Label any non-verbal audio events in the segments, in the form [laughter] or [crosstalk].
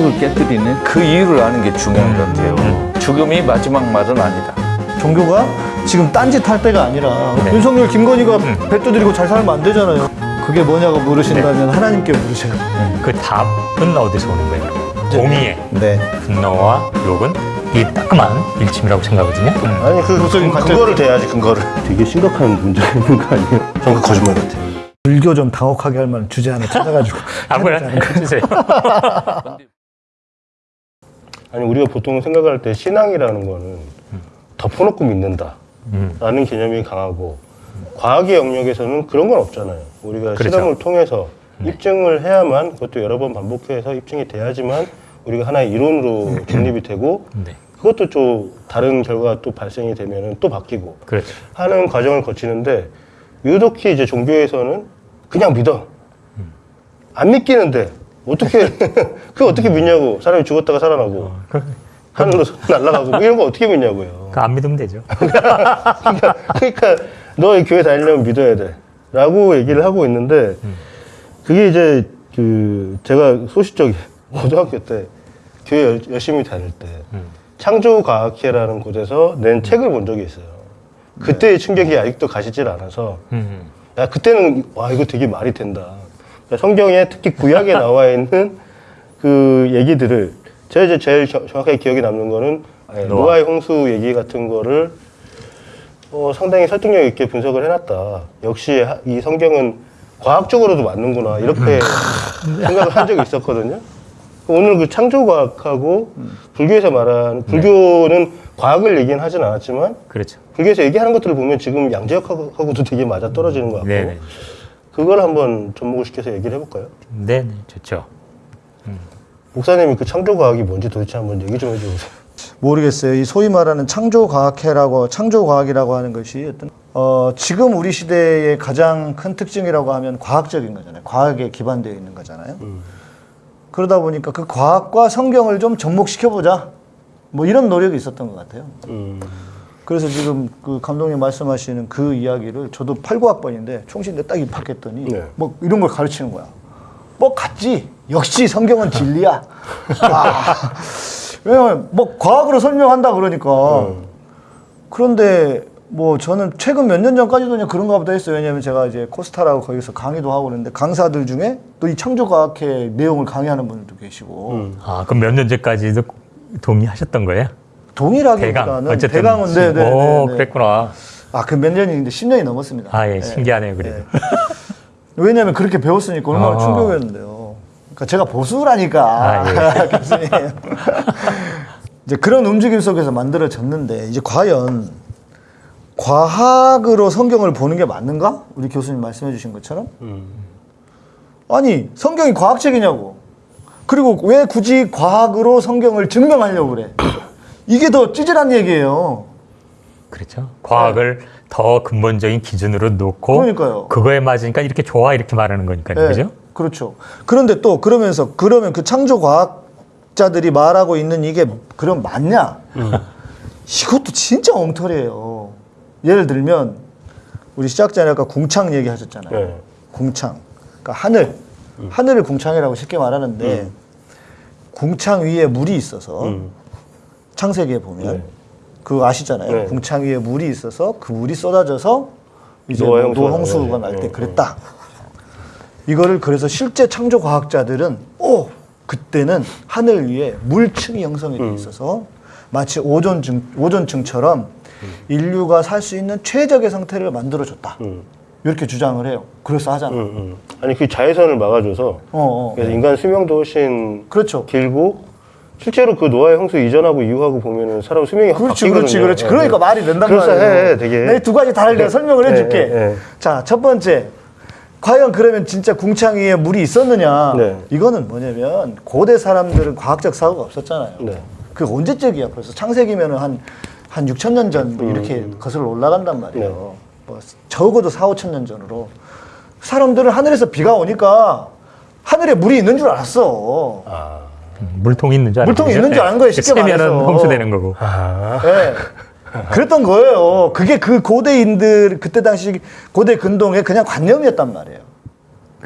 성역을 깨뜨리는 그 이유를 아는 게 중요한 것 같아요. 죽음이 마지막 말은 아니다. 종교가 지금 딴짓 할 때가 아니라 네. 윤석열, 김건희가 배 두드리고 잘 살면 안 되잖아요. 그게 뭐냐고 물으신다면 네. 하나님께 물으셔요. 그 답은 어디서 오는 거예요? 공의의 네. 분노와 욕은 이 따끔한 일침이라고 생각하거든요. 아니 그, 무슨 그 관점- 그거를 대야지 근거를 되게 심각한 문제가 있는 거 아니에요? 전그 거짓말 같아요 불교 좀 당혹하게 할 만한 주제 하나 [laughs] 찾아가지고 아무나 해주세요. [laughs] 아니 우리가 보통 생각할 때 신앙이라는 거는 덮어놓고 믿는다 음. 라는 개념이 강하고 과학의 영역에서는 그런 건 없잖아요 우리가 그렇죠. 실험을 통해서 네. 입증을 해야만 그것도 여러 번 반복해서 입증이 돼야지만 우리가 하나의 이론으로 정립이 되고 네. 그것도 또 다른 결과가 또 발생이 되면 또 바뀌고 그렇죠. 하는 과정을 거치는데 유독히 이제 종교에서는 그냥 믿어 안 믿기는데 어떻게 [laughs] 그 어떻게 믿냐고. 사람이 죽었다가 살아나고. 그, 하늘로 날아가고. 뭐 이런 거 어떻게 믿냐고요. 그 안 믿으면 되죠. [laughs] 그러니까, 그러니까 너이 교회 다니려면 믿어야 돼 라고 얘기를 하고 있는데 그게 이제 그 제가 소시적이 [laughs] 고등학교 때 교회 열- 열심히 다닐 때 창조과학회라는 곳에서 낸 책을 본 적이 있어요. 그때의 충격이 아직도 가시질 않아서 음. 야 그때는 와 이거 되게 말이 된다. 성경에 특히 구약에 [laughs] 나와 있는 그 얘기들을 제가 이제 제일 저- 정확하게 기억에 남는 거는 아예 노아. 노아의 홍수 얘기 같은 거를 어, 상당히 설득력 있게 분석을 해놨다. 역시 하- 이 성경은 과학적으로도 맞는구나 이렇게 [laughs] 생각을 한 적이 있었거든요. 오늘 그 창조과학하고 불교에서 말하는 불교는 과학을 얘기는 하진 않았지만 그렇죠. 불교에서 얘기하는 것들을 보면 지금 양재역하고도 되게 맞아 떨어지는 것 같고 네네. 그걸 한번 접목을 시켜서 얘기를 해볼까요? 네네. 좋죠. 목사님이 그 창조과학이 뭔지 도대체 한번 얘기 좀 해주세요. 모르겠어요. 이 소위 말하는 창조과학회라고 창조과학이라고 하는 것이 어떤 어, 지금 우리 시대의 가장 큰 특징이라고 하면 과학적인 거잖아요. 과학에 기반되어 있는 거잖아요. 그러다 보니까 그 과학과 성경을 좀 접목시켜 보자. 뭐 이런 노력이 있었던 것 같아요. 음. 그래서 지금 그 감독님 말씀하시는 그 이야기를 저도 8, 9학번인데 총신대 딱 입학했더니 네. 뭐 이런 걸 가르치는 거야. 뭐 같지. 역시 성경은 진리야. [laughs] 아, 왜냐면 뭐 과학으로 설명한다 그러니까. 음. 그런데 뭐 저는 최근 몇 년 전까지도 그냥 그런가 보다 했어요. 왜냐면 제가 이제 코스타라고 거기서 강의도 하고 그러는데 강사들 중에 또 이 창조과학회 내용을 강의하는 분들도 계시고 음. 아, 그럼 몇 년째까지도 동의하셨던 거예요? 동일하기보다는 대강. 어쨌든. 대강은 네, 네, 오, 네, 네. 그랬구나. 아, 그 몇 년인데 10년이 넘었습니다. 아, 예. 네. 신기하네요, 그래도. [laughs] 왜냐면 그렇게 배웠으니까 얼마나 아. 충격이었는데요. 그러니까 제가 보수라니까 아, [laughs] 교수님. 이제 그런 움직임 속에서 만들어졌는데 이제 과연 과학으로 성경을 보는 게 맞는가? 우리 교수님 말씀해 주신 것처럼 음. 아니 성경이 과학책이냐고 그리고 왜 굳이 과학으로 성경을 증명하려고 그래 이게 더 찌질한 얘기예요 그렇죠. 과학을 더 근본적인 기준으로 놓고 그러니까요. 그거에 맞으니까 이렇게 좋아 이렇게 말하는 거니까요. 네, 그죠? 그렇죠. 그런데 또 그러면서 그러면 그 창조 과학자들이 말하고 있는 이게 그럼 맞냐? 이것도 진짜 엉터리예요. 예를 들면 우리 시작 전에 아까 궁창 얘기하셨잖아요. 네. 궁창. 그러니까 하늘. 하늘을 궁창이라고 쉽게 말하는데 궁창 위에 물이 있어서 음. 창세기에 보면 네. 그거 아시잖아요. 네. 궁창 위에 물이 있어서 그 물이 쏟아져서 이제 노홍수가 나와요. 날때 어, 그랬다. 이거를 그래서 실제 창조 과학자들은 오 그때는 하늘 위에 물층이 형성이 음. 돼 있어서 마치 오존층 오존층처럼 인류가 살 수 있는 최적의 상태를 만들어줬다. 음. 이렇게 주장을 해요. 그래서 하잖아. 음, 음. 아니 그 자외선을 막아줘서 어, 어. 그래서 인간 수명도 훨씬 그렇죠. 길고 실제로 그 노아의 홍수 이전하고 이후하고 보면은 사람 수명이 확 그렇지, 바뀌거든요. 그렇지, 그렇지. 예, 그러니까 예. 말이 된단 말이에요. 되게. 내가 두 가지 다를 네. 설명을 네, 해줄게. 네, 네. 자, 첫 번째. 과연 그러면 진짜 궁창 위에 물이 있었느냐? 네. 이거는 뭐냐면 고대 사람들은 과학적 사고가 없었잖아요. 네. 그 언제적이야? 벌써 창세기면은 한, 한 6천 년 전 뭐 이렇게 음. 거슬러 올라간단 말이에요. 네. 뭐 적어도 4, 5천 년 전으로. 사람들은 하늘에서 비가 오니까 하늘에 물이 있는 줄 알았어. 아, 음, 물통이 있는 줄. 물통이 있는 줄 아는 거예요, 쉽게 말해서. 홍수되는 거고. 아, 예. 그랬던 거예요. 그게 그 고대인들 그때 당시 고대 근동의 그냥 관념이었단 말이에요.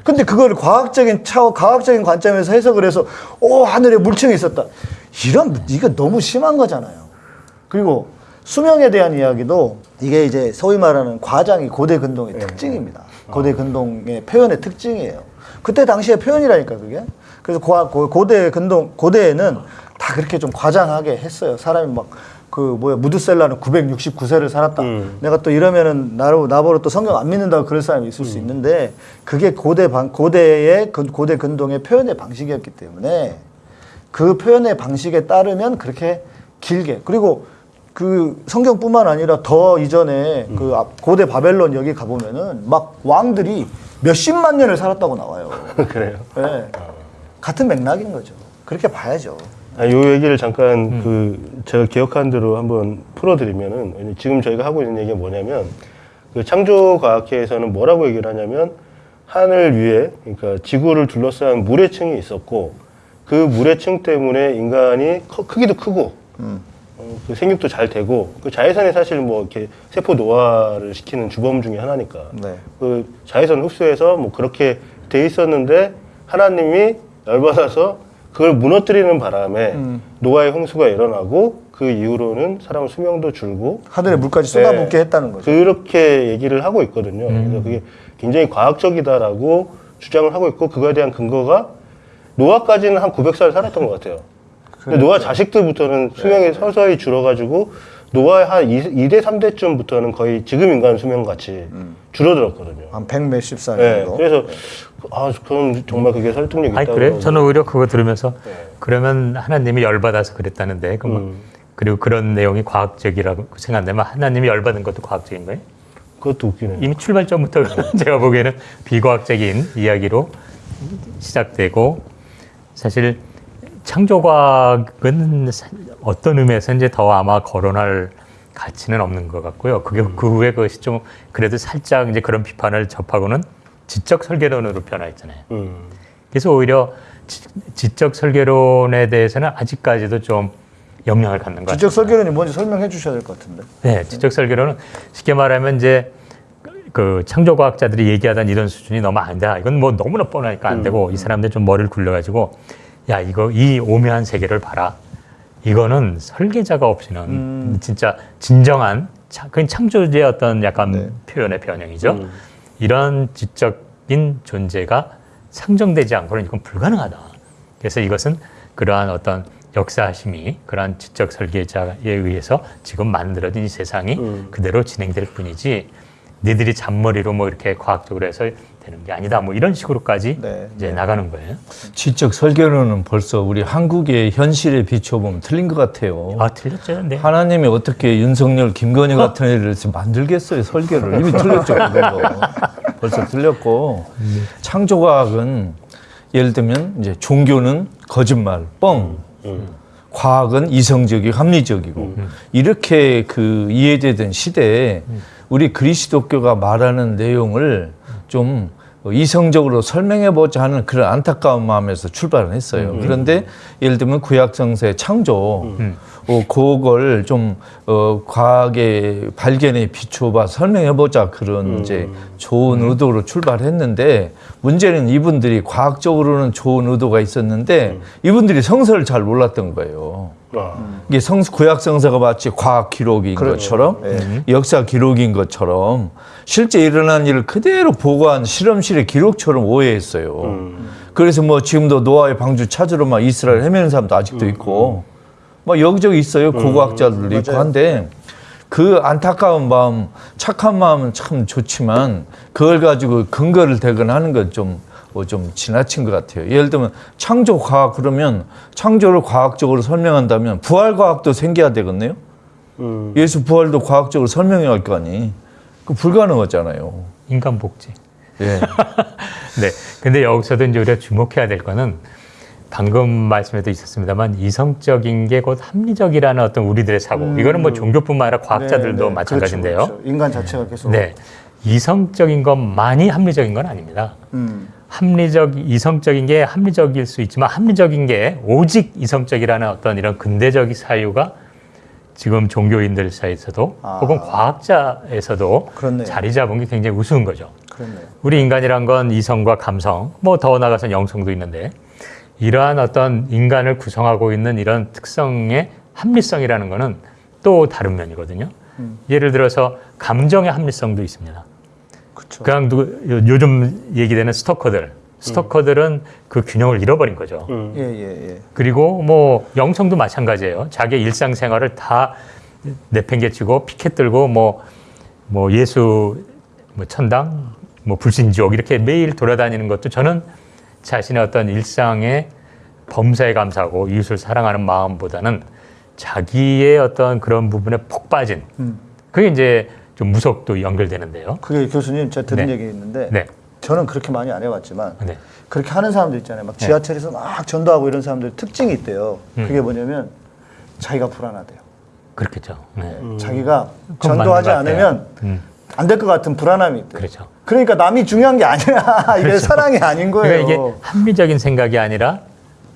근데 그걸 과학적인 차 과학적인 관점에서 해석을 해서 오 하늘에 물층이 있었다. 이런 이거 너무 심한 거잖아요. 그리고 수명에 대한 이야기도 이게 이제 소위 말하는 과장이 고대 근동의 특징입니다. 고대 근동의 표현의 특징이에요. 그때 당시의 표현이라니까 그게. 그래서 고, 고, 고대 근동 고대에는 다 그렇게 좀 과장하게 했어요. 사람이 막 그 뭐야 무드셀라는 969세를 살았다. 내가 또 이러면은 나로 나보러 또 성경 안 믿는다고 그럴 사람이 있을 수 있는데 그게 고대 방 고대의 그 고대 근동의 표현의 방식이었기 때문에 그 표현의 방식에 따르면 그렇게 길게 그리고 그 성경뿐만 아니라 더 이전에 그 앞- 고대 바벨론 여기 가보면은 막 왕들이 몇십만 년을 살았다고 나와요. [laughs] 그래요. 예. 같은 맥락인 거죠. 그렇게 봐야죠. 아, 요 얘기를 잠깐 그 제가 기억한 대로 한번 풀어드리면은 지금 저희가 하고 있는 얘기가 뭐냐면 그 창조과학회에서는 뭐라고 얘기를 하냐면 하늘 위에 그러니까 지구를 둘러싼 물의 층이 있었고 그 물의 층 때문에 인간이 커- 크기도 크고 어, 그 생육도 잘 되고 그 자외선이 사실 뭐 이렇게 세포 노화를 시키는 주범 중에 하나니까 네. 그 자외선 흡수해서 뭐 그렇게 돼 있었는데 하나님이 열받아서 그걸 무너뜨리는 바람에 노아의 홍수가 일어나고 그 이후로는 사람 수명도 줄고 하늘에 물까지 쏟아붓게 했다는 거죠. 그렇게 얘기를 하고 있거든요. 그래서 그게 굉장히 과학적이다라고 주장을 하고 있고 그거에 대한 근거가 노아까지는 한 900살 살았던 것 같아요. 근데 노아 자식들부터는 수명이 서서히 줄어가지고 노아의 한 2, 대 3대쯤부터는 거의 지금 인간 수명 같이 줄어들었거든요. 한백 몇십 살 네, 정도. 그래서 아 그럼 정말 그게 설득력이 있다고. 아니 그래? 저는 오히려 그거 들으면서 네. 그러면 하나님이 열받아서 그랬다는데 그럼 음. 그리고 그런 내용이 과학적이라고 생각되면 하나님이 열받은 것도 과학적인 거예요? 그것도 웃기네요. 이미 출발점부터 [laughs] 제가 보기에는 비과학적인 이야기로 시작되고 사실 창조과학은 사- 어떤 의미에서 이제 더 아마 거론할 가치는 없는 것 같고요. 그게 그 후에 그것이 좀 그래도 살짝 이제 그런 비판을 접하고는 지적 설계론으로 변화했잖아요. 음. 그래서 오히려 지, 지적 설계론에 대해서는 아직까지도 좀 영향을 갖는 것 같아요. 지적 설계론이 뭔지 설명해 주셔야 될 것 같은데. 네, 지적 설계론은 쉽게 말하면 이제 그 창조 과학자들이 얘기하던 이런 수준이 너무 안 돼. 이건 뭐 너무나 뻔하니까 안 되고 이 사람들 좀 머리를 굴려가지고 야 이거 이 오묘한 세계를 봐라. 이거는 설계자가 없이는 진짜 진정한 차- 그건 창조주의 어떤 약간 표현의 변형이죠. 이런 지적인 존재가 상정되지 않고는 이건 불가능하다. 그래서 이것은 그러한 어떤 역사심이 그러한 지적 설계자에 의해서 지금 만들어진 이 세상이 그대로 진행될 뿐이지 니들이 잔머리로 뭐 이렇게 과학적으로 해서 되는 게 아니다. 뭐 이런 식으로까지 네, 이제 나가는 거예요. 지적 설계론은 벌써 우리 한국의 현실에 비춰보면 틀린 것 같아요. 아 틀렸죠, 근데 하나님이 어떻게 윤석열, 김건희 같은 애를 만들겠어요, 설계를. 이미 틀렸죠, 그거. [laughs] 벌써 틀렸고. 창조과학은 예를 들면 이제 종교는 거짓말, 뻥. 과학은 이성적이고 합리적이고 이렇게 그 이해되던 시대에 우리 그리스도교가 말하는 내용을 좀 이성적으로 설명해 보자 하는 그런 안타까운 마음에서 출발을 했어요. 그런데 예를 들면 구약 성서의 창조 어, 그걸 좀 어, 과학의 발견에 비추어봐 설명해 보자 그런 이제 좋은 의도로 출발했는데 문제는 이분들이 과학적으로는 좋은 의도가 있었는데 이분들이 성서를 잘 몰랐던 거예요. 아. 이게 성 구약 성서가 마치 과학 기록인 것처럼 역사 기록인 것처럼 실제 일어난 일을 그대로 보고한 실험실의 기록처럼 오해했어요. 그래서 뭐 지금도 노아의 방주 찾으러 막 이스라엘 헤매는 사람도 아직도 있고 막 여기저기 있어요. 고고학자들도 있고 한데 그 안타까운 마음, 착한 마음은 참 좋지만 그걸 가지고 근거를 대거나 하는 건좀 뭐 좀 지나친 것 같아요. 예를 들면 창조 과학 그러면 창조를 과학적으로 설명한다면 부활 과학도 생겨야 되겠네요. 음. 예수 부활도 과학적으로 설명해야 할 거 아니. 그 불가능하잖아요. 인간 복지. 예. [laughs] 네. 근데 여기서도 이제 우리가 주목해야 될 거는 방금 말씀에도 있었습니다만 이성적인 게 곧 합리적이라는 어떤 우리들의 사고. 이거는 뭐 종교뿐만 아니라 과학자들도 네, 네. 마찬가지인데요. 그렇죠, 그렇죠. 인간 자체가 계속. 네. 이성적인 것만이 합리적인 건 아닙니다. 음. 합리적, 이성적인 게 합리적일 수 있지만 합리적인 게 오직 이성적이라는 어떤 이런 근대적 사유가 지금 종교인들 사이에서도 아. 혹은 과학자에서도 그렇네요. 자리 잡은 게 굉장히 우스운 거죠. 그렇네요. 우리 인간이란 건 이성과 감성, 뭐 더 나아가서 영성도 있는데 이러한 어떤 인간을 구성하고 있는 이런 특성의 합리성이라는 거는 또 다른 면이거든요. 예를 들어서 감정의 합리성도 있습니다. 그렇죠. 그냥 누구, 요- 요즘 얘기되는 스토커들, 스토커들은 그 균형을 잃어버린 거죠. 음. 예, 예, 예. 그리고 뭐 영성도 마찬가지예요. 자기 일상생활을 다 내팽개치고 피켓 들고 뭐, 뭐 예수 뭐 천당, 뭐 불신지옥 이렇게 매일 돌아다니는 것도 저는 자신의 어떤 일상의 범사에 감사하고 이웃을 사랑하는 마음보다는 자기의 어떤 그런 부분에 폭 빠진 음. 그게 이제 좀 무속도 연결되는데요. 그게 교수님 제가 들은 네. 얘기 있는데 네. 저는 그렇게 많이 안 해봤지만 네. 그렇게 하는 사람들 있잖아요. 막 지하철에서 막 전도하고 이런 사람들 특징이 있대요. 음. 그게 뭐냐면 자기가 불안하대요. 그렇겠죠. 네. 자기가 그건 전도하지 맞는 것 같아요. 않으면 음, 안될 것 같은 불안함이 있대요. 그렇죠. 그러니까 남이 중요한 게 아니야. [laughs] 이게 사랑이 아닌 거예요. 그러니까 이게 합리적인 생각이 아니라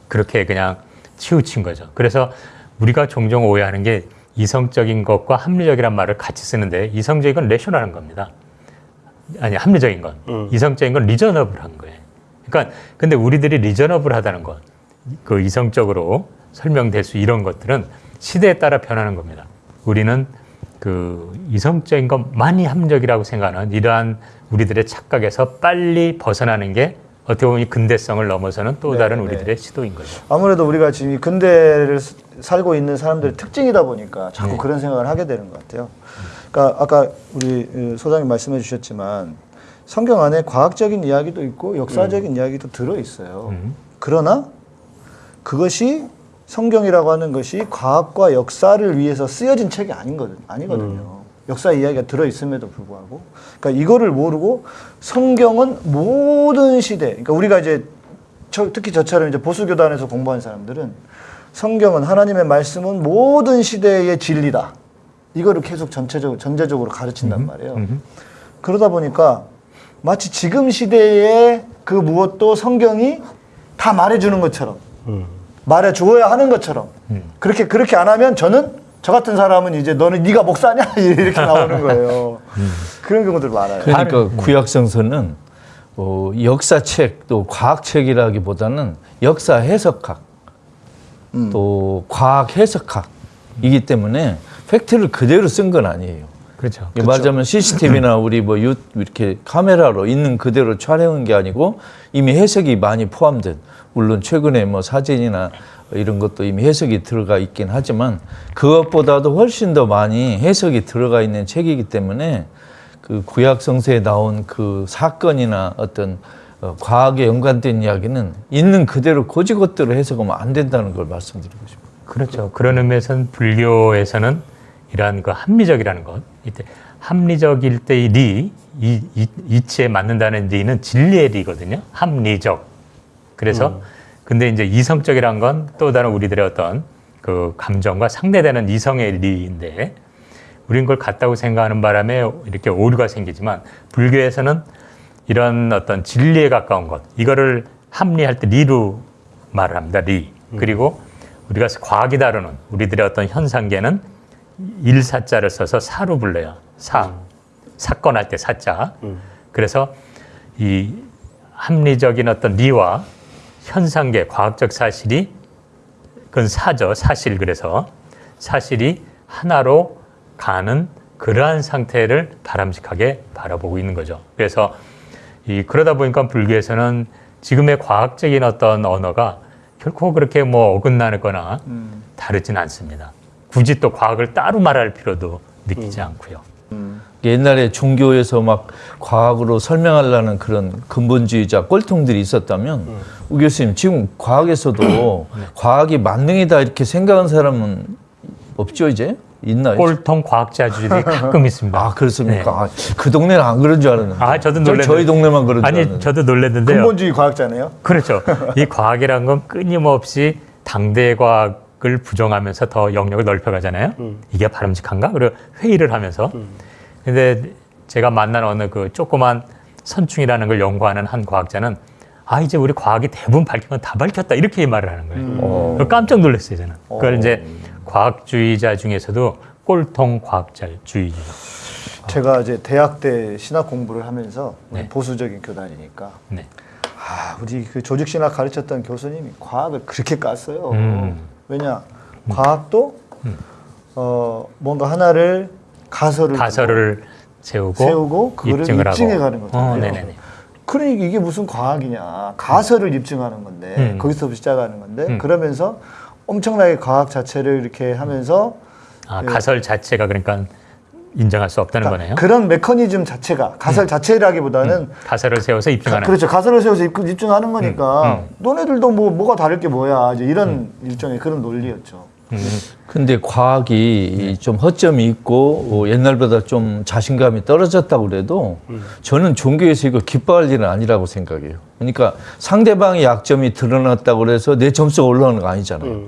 그렇게 그냥 치우친 거죠. 그래서 우리가 종종 오해하는 게 이성적인 것과 합리적이란 말을 같이 쓰는데 이성적인 건 레셔널한 겁니다. 아니 합리적인 건 음. 이성적인 건 리저너블한 거예요. 그러니까 근데 우리들이 리저너블하다는 것, 그 이성적으로 설명될 수 이런 것들은 시대에 따라 변하는 겁니다. 우리는 그 이성적인 것 많이 합리적이라고 생각하는 이러한 우리들의 착각에서 빨리 벗어나는 게 어떻게 보면 이 근대성을 넘어서는 또 네, 다른 네. 우리들의 시도인 거죠. 아무래도 우리가 지금 이 근대를 스- 살고 있는 사람들의 특징이다 보니까 자꾸 네. 그런 생각을 하게 되는 것 같아요. 그러니까 아까 우리 어, 소장님 말씀해 주셨지만 성경 안에 과학적인 이야기도 있고 역사적인 이야기도 들어 있어요. 음. 그러나 그것이 성경이라고 하는 것이 과학과 역사를 위해서 쓰여진 책이 아닌 거든, 아니거든요. 역사 이야기가 들어 있음에도 불구하고, 그러니까 이거를 모르고 성경은 모든 시대, 그러니까 우리가 이제 저- 특히 저처럼 이제 보수 교단에서 공부한 사람들은 성경은 하나님의 말씀은 모든 시대의 진리다. 이거를 계속 전체적으로 전제적으로 가르친단 말이에요. 음. 그러다 보니까 마치 지금 시대의 그 무엇도 성경이 다 말해주는 것처럼 음. 말해 주어야 하는 것처럼 음. 그렇게 그렇게 안 하면 저는 저 같은 사람은 이제 너는 네가 목사냐 [laughs] 이렇게 나오는 거예요. 그런 경우들 많아요. 그러니까 구약성서는 어, 역사책 또 과학책이라기보다는 역사 해석학 음. 또 과학 해석학이기 때문에 팩트를 그대로 쓴 건 아니에요. 그렇죠. 이게 말하자면 CCTV나 우리 뭐 유, 이렇게 카메라로 있는 그대로 촬영한 게 아니고 이미 해석이 많이 포함된 물론 최근에 뭐 사진이나 이런 것도 이미 해석이 들어가 있긴 하지만 그것보다도 훨씬 더 많이 해석이 들어가 있는 책이기 때문에 그 구약 성서에 나온 그 사건이나 어떤 어, 과학에 연관된 이야기는 있는 그대로 고지것대로 해석하면 안 된다는 걸 말씀드리고 싶어요. 그렇죠. 그런 의미에서는 불교에서는 이러한 그 합리적이라는 것, 이때 합리적일 때의 리, 이, 이, 이치에 맞는다는 리는 진리의 리거든요. 합리적. 그래서 근데 이제 이성적이란 건 또 다른 우리들의 어떤 그 감정과 상대되는 이성의 리인데 우린 그걸 같다고 생각하는 바람에 이렇게 오류가 생기지만 불교에서는 이런 어떤 진리에 가까운 것 이거를 합리할 때 리로 말을 합니다. 리. 그리고 우리가 과학이 다루는 우리들의 어떤 현상계는 일사자를 써서 사로 불러요. 사. 사건 할 때 사자. 그래서 이 합리적인 어떤 리와 현상계, 과학적 사실이 그건 사죠. 사실 그래서 사실이 하나로 가는 그러한 상태를 바람직하게 바라보고 있는 거죠. 그래서 이 그러다 보니까 불교에서는 지금의 과학적인 어떤 언어가 결코 그렇게 뭐 어긋나거나 다르진 않습니다. 굳이 또 과학을 따로 말할 필요도 느끼지 않고요. 옛날에 종교에서 막 과학으로 설명하려는 그런 근본주의자 꼴통들이 있었다면 우 교수님 지금 과학에서도 과학이 만능이다 이렇게 생각하는 사람은 없죠 이제 있나요? 꼴통 과학자들이 [laughs] 가끔 있습니다. 아 그렇습니까? 아, 그 동네는 안 그런 줄 알았는데. 아, 저도 저- 놀랐는데. 저희 동네만 그런 줄 아니, 알았는데. 저도 놀랐는데요. 근본주의 과학자네요. 그렇죠. 이 과학이란 건 끊임없이 당대 과학 을 부정하면서 더 영역을 넓혀가잖아요. 이게 바람직한가? 그리고 회의를 하면서. 근데 제가 만난 어느 그 조그만 선충이라는 걸 연구하는 한 과학자는 아 이제 우리 과학이 대부분 밝힌 건 다 밝혔다 이렇게 말을 하는 거예요. 어. 그걸 깜짝 놀랐어요 저는. 그걸 이제 과학주의자 중에서도 꼴통 과학자주의죠. 제가 이제 대학 때 신학 공부를 하면서 네. 보수적인 교단이니까 네. 아, 우리 그 조직 신학 가르쳤던 교수님이 과학을 그렇게 깠어요. 음. 왜냐? 과학도 어, 뭔가 하나를 가설을 가설을 세우고, 세우고 그거를 입증을 하고. 입증해 가는 거잖아요. 어, 네네네. 그러니까 이게 무슨 과학이냐? 가설을 입증하는 건데 음. 거기서부터 시작하는 건데 음. 그러면서 엄청나게 과학 자체를 이렇게 하면서 아, 가설 자체가 그러니까 인정할 수 없다는 거네요. 예. 그러니까 그런 메커니즘 자체가 가설 자체라기보다는 가설을 세워서 가, 입증하는. 그렇죠. 가설을 세워서 입, 입증하는 거니까 음. 너네들도 뭐 뭐가 다를 게 뭐야 이제 이런 일종의 그런 논리였죠. 음. 근데 과학이 좀 허점이 있고 어, 옛날보다 좀 자신감이 떨어졌다고 그래도 저는 종교에서 이거 기뻐할 일은 아니라고 생각해요. 그러니까 상대방의 약점이 드러났다고 그래서 내 점수가 올라가는 거 아니잖아요.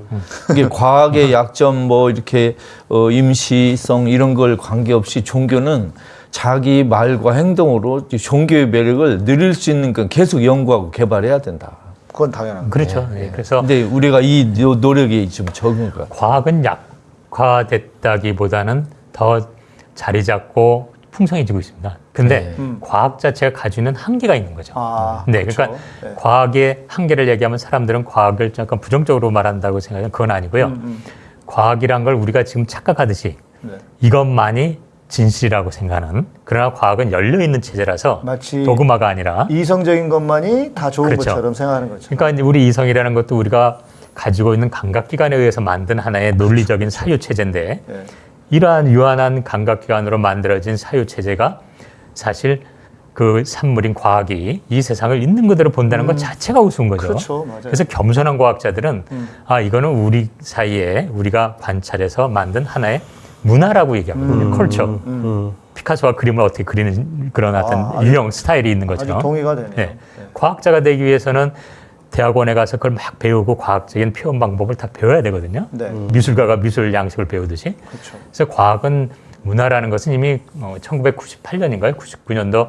이게 과학의 약점 뭐 이렇게 어, 임시성 이런 걸 관계없이 종교는 자기 말과 행동으로 이 종교의 매력을 누릴 수 있는 건 계속 연구하고 개발해야 된다. 그건 당연한 거죠. 그렇죠. 네. 그래서 근데 우리가 이 노- 노력이 좀 적은 것 같아요. 과학은 약화됐다기보다는 더 자리 잡고 풍성해지고 있습니다. 근데 음. 과학 자체가 가지고 있는 한계가 있는 거죠. 아, 네, 그렇죠. 그러니까 네. 과학의 한계를 얘기하면 사람들은 과학을 약간 부정적으로 말한다고 생각하면 그건 아니고요. 음, 과학이란 걸 우리가 지금 착각하듯이 네. 이것만이 진실이라고 생각하는 그러나 과학은 열려 있는 체제라서 도그마가 아니라 이성적인 것만이 다 좋은 그렇죠. 것처럼 생각하는 거죠. 그러니까 우리 이성이라는 것도 우리가 가지고 있는 감각기관에 의해서 만든 하나의 논리적인 사유 체제인데 네. 이러한 유한한 감각기관으로 만들어진 사유 체제가 사실 그 산물인 과학이 이 세상을 있는 그대로 본다는 것 자체가 우스운 거죠. 음. 그렇죠. 그래서 겸손한 과학자들은 음. 아 이거는 우리 사이에 우리가 관찰해서 만든 하나의 문화라고 얘기하거든요. 컬처. 음. 피카소가 그림을 어떻게 그리는 그런 어떤 아, 아주- 유형 스타일이 있는 아주 것처럼. 동의가 되네요. 네. 과학자가 되기 위해서는 대학원에 가서 그걸 막 배우고 과학적인 표현 방법을 다 배워야 되거든요. 네. 미술가가 미술 양식을 배우듯이. 그렇죠. 그래서 과학은 문화라는 것은 이미 어, 1998년인가요? 99년도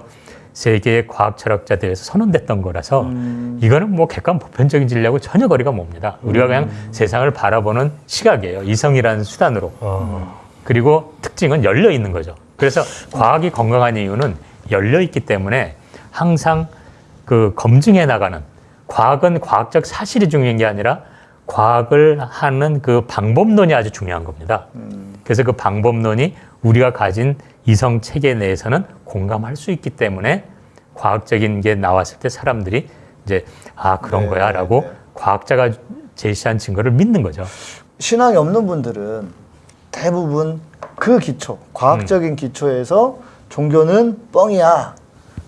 세계 과학 철학자 대회에서 선언됐던 거라서 음. 이거는 뭐 객관 보편적인 진리하고 전혀 거리가 멉니다. 우리가 그냥 음. 세상을 바라보는 시각이에요. 이성이라는 수단으로. 아. 그리고 특징은 열려 있는 거죠. 그래서 과학이 건강한 이유는 열려 있기 때문에 항상 그 검증해 나가는 과학은 과학적 사실이 중요한 게 아니라 과학을 하는 그 방법론이 아주 중요한 겁니다. 그래서 그 방법론이 우리가 가진 이성 체계 내에서는 공감할 수 있기 때문에 과학적인 게 나왔을 때 사람들이 이제 아 그런 네, 거야라고 네, 네. 과학자가 제시한 증거를 믿는 거죠. 신앙이 없는 분들은 대부분 그 기초, 과학적인 기초에서 종교는 뻥이야,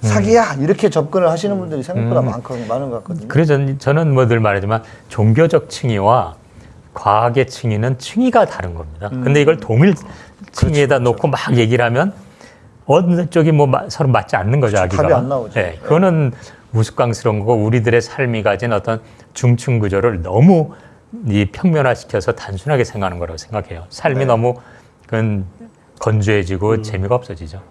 사기야 이렇게 접근을 하시는 분들이 생각보다 많거든요, 많은 것 같거든요. 그래서 저는- 저는 뭐늘 말하지만 종교적 층위와 과학의 층위는 층위가 다른 겁니다. 음. 근데 이걸 동일 그렇죠, 층위에다 놓고 막 얘기를 하면 어느 쪽이 뭐 마- 서로 맞지 않는 거죠, 그렇죠. 아기가. 답이 안 나오죠. 네, 그거는 우스꽝스러운 거고 우리들의 삶이 가진 어떤 중층 구조를 너무 이 평면화시켜서 단순하게 생각하는 거라고 생각해요. 삶이 네. 너무 그건 건조해지고 음. 재미가 없어지죠.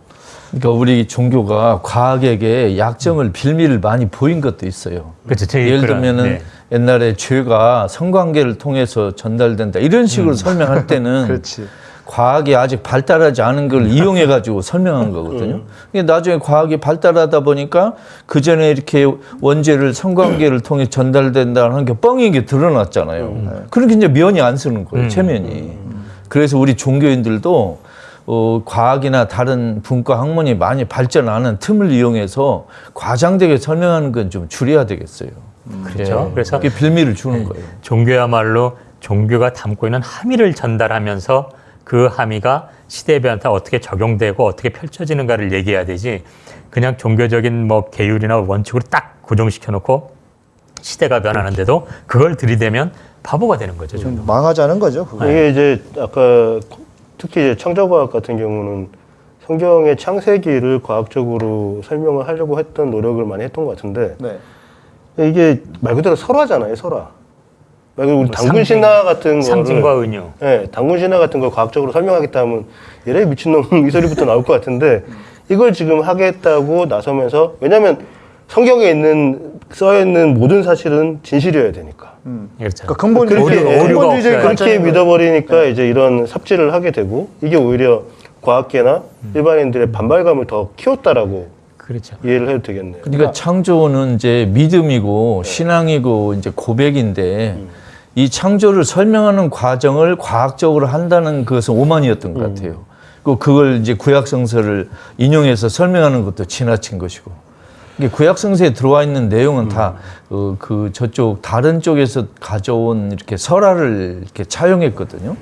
그러니까 우리 종교가 과학에게 약점을 빌미를 많이 보인 것도 있어요. 그렇죠. 제 예를 그런, 들면은 네. 옛날에 죄가 성관계를 통해서 전달된다 이런 식으로 설명할 때는 음. [laughs] 그렇지. 과학이 아직 발달하지 않은 걸 이용해 가지고 설명한 [laughs] 거거든요. 근데 나중에 과학이 발달하다 보니까 그 전에 이렇게 원죄를 성관계를 통해 전달된다는 게 뻥인 게 드러났잖아요. 그러니까 이제 면이 안 쓰는 거예요, 체면이. 그래서 우리 종교인들도 어, 과학이나 다른 분과 학문이 많이 발전하는 틈을 이용해서 과장되게 설명하는 건 좀 줄여야 되겠어요. 그렇죠. 예. 그래서 그게 빌미를 주는 거예요. 종교야말로 종교가 담고 있는 함의를 전달하면서 그 함의가 시대에 따라 어떻게 적용되고 어떻게 펼쳐지는가를 얘기해야 되지 그냥 종교적인 뭐 계율이나 원칙으로 딱 고정시켜 놓고 시대가 변하는데도 그걸 들이대면 바보가 되는 거죠. 좀 망하자는 거죠. 그거. 이게 이제 아까 특히 이제 창조과학 같은 경우는 성경의 창세기를 과학적으로 설명을 하려고 했던 노력을 많이 했던 것 같은데 네. 이게 말 그대로 설화잖아요, 설화. 우리 뭐 당군 신화 같은 상징과 거를 은유. 예, 당군 신화 같은 걸 과학적으로 설명하겠다 하면 얘네 미친놈 [laughs] 이 소리부터 나올 것 같은데 이걸 지금 하겠다고 나서면서 왜냐하면 성경에 있는 써 있는 모든 사실은 진실이어야 되니까. 그렇죠. 그러니까 근본주의, 없어야 그렇게. 믿어버리니까 이제 이런 삽질을 하게 되고 이게 오히려 과학계나 일반인들의 반발감을 더 키웠다라고 그렇죠. 이해를 해도 되겠네요. 그러니까 창조는 이제 믿음이고 신앙이고 이제 고백인데 이 창조를 설명하는 과정을 과학적으로 한다는 그것은 오만이었던 것 같아요. 그 그걸 이제 구약 성서를 인용해서 설명하는 것도 지나친 것이고. 이게 구약 성서에 들어와 있는 내용은 다그 저쪽 다른 쪽에서 가져온 이렇게 설화를 이렇게 차용했거든요.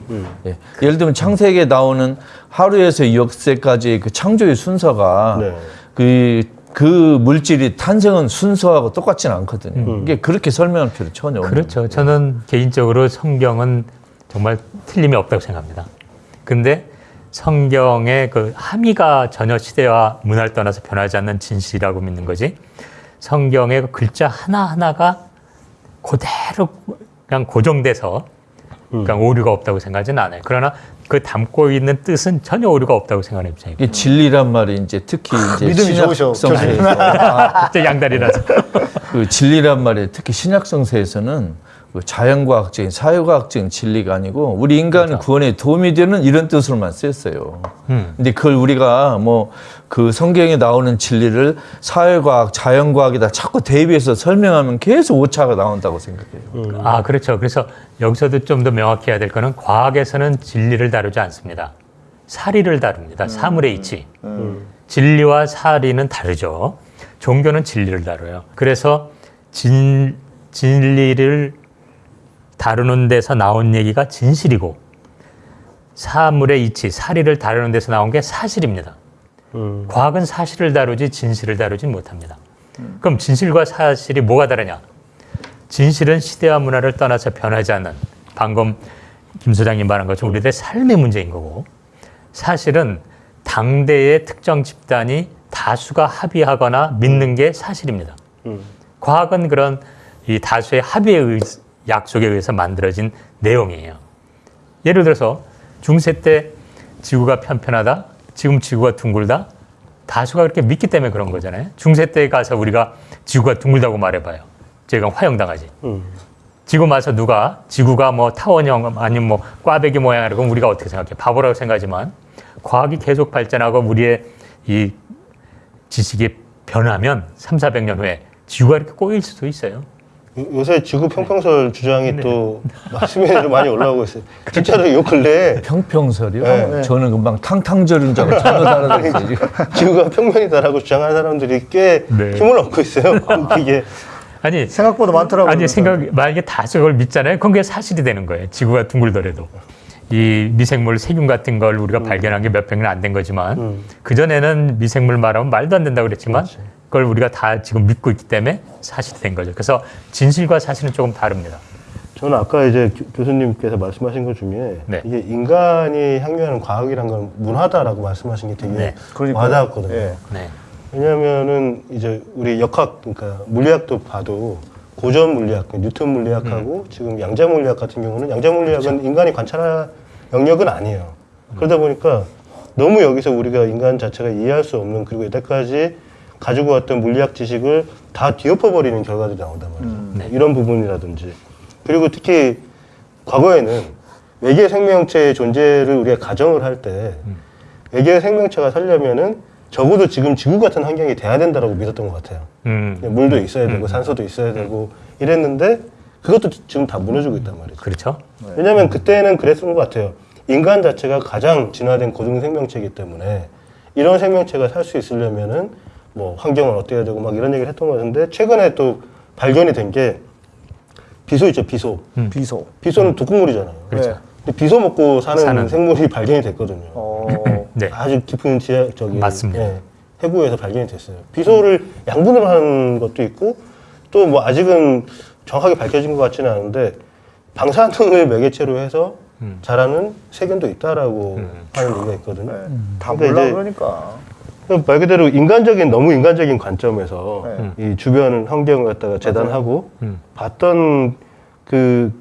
예. 예를 들면 창세기에 나오는 하루에서 역세까지의 그 창조의 순서가 네. 그, 그 물질이 탄생한 순서하고 똑같지는 않거든요. 이게 그렇게 설명할 필요 전혀 없는 그렇죠. 저는 개인적으로 성경은 정말 틀림이 없다고 생각합니다. 근데 성경의 그 함의가 전혀 시대와 문화를 떠나서 변하지 않는 진실이라고 믿는 거지. 성경의 그 글자 하나하나가 그대로 그냥 고정돼서 그냥 오류가 없다고 생각하지는 않아요. 그러나 그 담고 있는 뜻은 전혀 오류가 없다고 생각하는 입장이고. 이게 진리란 말이 이제 특히 이제 믿음이 좋으셔, 신약성서에서 아, 진짜 양다리라서. 그 진리란 말이 특히 신약성서에서는 그 자연과학적인 사회과학적인 진리가 아니고 우리 인간의 구원에 도움이 되는 이런 뜻으로만 쓰였어요. 음. 근데 그걸 우리가 뭐 그 성경에 나오는 진리를 사회과학, 자연과학에다 자꾸 대입해서 설명하면 계속 오차가 나온다고 생각해요. 아, 그렇죠. 그래서 여기서도 좀 더 명확히 해야 될 거는 과학에서는 진리를 다루지 않습니다. 사리를 다룹니다. 사물의 이치. 진리와 사리는 다르죠. 종교는 진리를 다뤄요. 그래서 진, 진리를 다루는 데서 나온 얘기가 진실이고 사물의 이치, 사리를 다루는 데서 나온 게 사실입니다. 음. 과학은 사실을 다루지 진실을 다루지 못합니다. 그럼 진실과 사실이 뭐가 다르냐? 진실은 시대와 문화를 떠나서 변하지 않는 방금 김 소장님 말한 것처럼 우리들의 삶의 문제인 거고 사실은 당대의 특정 집단이 다수가 합의하거나 믿는 게 사실입니다. 음. 과학은 그런 이 다수의 합의에 의, 약속에 의해서 만들어진 내용이에요. 예를 들어서 중세 때 지구가 편편하다, 지금 지구가 둥글다, 다수가 그렇게 믿기 때문에 그런 거잖아요. 중세 때 가서 우리가 지구가 둥글다고 말해봐요. 저희가 화형당하지. 음. 지금 와서 누가 지구가 뭐 타원형 아니면 뭐 꽈배기 모양이라고 우리가 어떻게 생각해? 바보라고 생각하지만 과학이 계속 발전하고 우리의 이 지식이 변하면 3, 400년 후에 지구가 이렇게 꼬일 수도 있어요. 요- 요새 지구 평평설 주장이 네. 또 말씀에 좀 많이 올라오고 있어요. 진짜로 요 근래에 평평설이요? 네. 저는 금방 탕탕절인 줄 알고 알아들었어요. 지금. 지구가 평면이다라고 주장하는 사람들이 꽤 네. 힘을 얻고 있어요. 이게 아니 생각보다 많더라고요. 아니 생각 만약에 다수 그걸 믿잖아요. 그럼 그게 사실이 되는 거예요. 지구가 둥글더라도 이 미생물 세균 같은 걸 우리가 발견한 게 몇 백 년 안 된 거지만 음. 그 전에는 미생물 말하면 말도 안 된다고 그랬지만 그 걸 우리가 다 지금 믿고 있기 때문에 사실이 된 거죠. 그래서 진실과 사실은 조금 다릅니다. 저는 아까 이제 교- 교수님께서 말씀하신 것 중에 네. 이게 인간이 향유하는 과학이란 건 문화다라고 말씀하신 게 되게 네. 와닿았거든요. 예. 네. 왜냐하면은 이제 우리 역학 그러니까 물리학도 봐도 고전 물리학, 뉴턴 물리학하고 음. 지금 양자 물리학 같은 경우는 양자 물리학은 그렇죠. 인간이 관찰할 영역은 아니에요. 그러다 보니까 너무 여기서 우리가 인간 자체가 이해할 수 없는 그리고 여태까지 가지고 왔던 물리학 지식을 다 뒤엎어버리는 결과들이 나온단 말이죠. 네. 이런 부분이라든지 그리고 특히 과거에는 외계 생명체의 존재를 우리가 가정을 할때 음. 외계 생명체가 살려면은 적어도 지금 지구 같은 환경이 돼야 된다라고 믿었던 것 같아요. 음, 물도 있어야 되고 산소도 있어야 되고 이랬는데 그것도 지금 다 무너지고 있단 말이죠. 그렇죠. 왜냐하면 그때는 그랬던 것 같아요. 인간 자체가 가장 진화된 고등 생명체이기 때문에 이런 생명체가 살 수 있으려면은 뭐 환경을 어떻게 해야 되고 막 이런 얘기를 했던 것 같은데 최근에 또 발견이 된 게 비소 있죠 비소. 비소. 비소는 독극물이잖아요. 그렇죠. 근데 비소 먹고 사는, 사는. 생물이 발견이 됐거든요. 어, [laughs] 네. 아주 깊은 지하 저기 맞습니다. 예, 해구에서 발견이 됐어요. 비소를 양분을 하는 것도 있고 또 뭐 아직은 정확하게 밝혀진 것 같지는 않은데 방사능을 매개체로 해서 음. 자라는 세균도 있다라고 하는 얘기가 있거든요. 네. 다 그러니까 몰라 그러니까. 말 그대로 인간적인 너무 인간적인 관점에서 네. 이 주변 환경을 갖다가 재단하고 음. 봤던 그,